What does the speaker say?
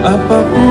apa pun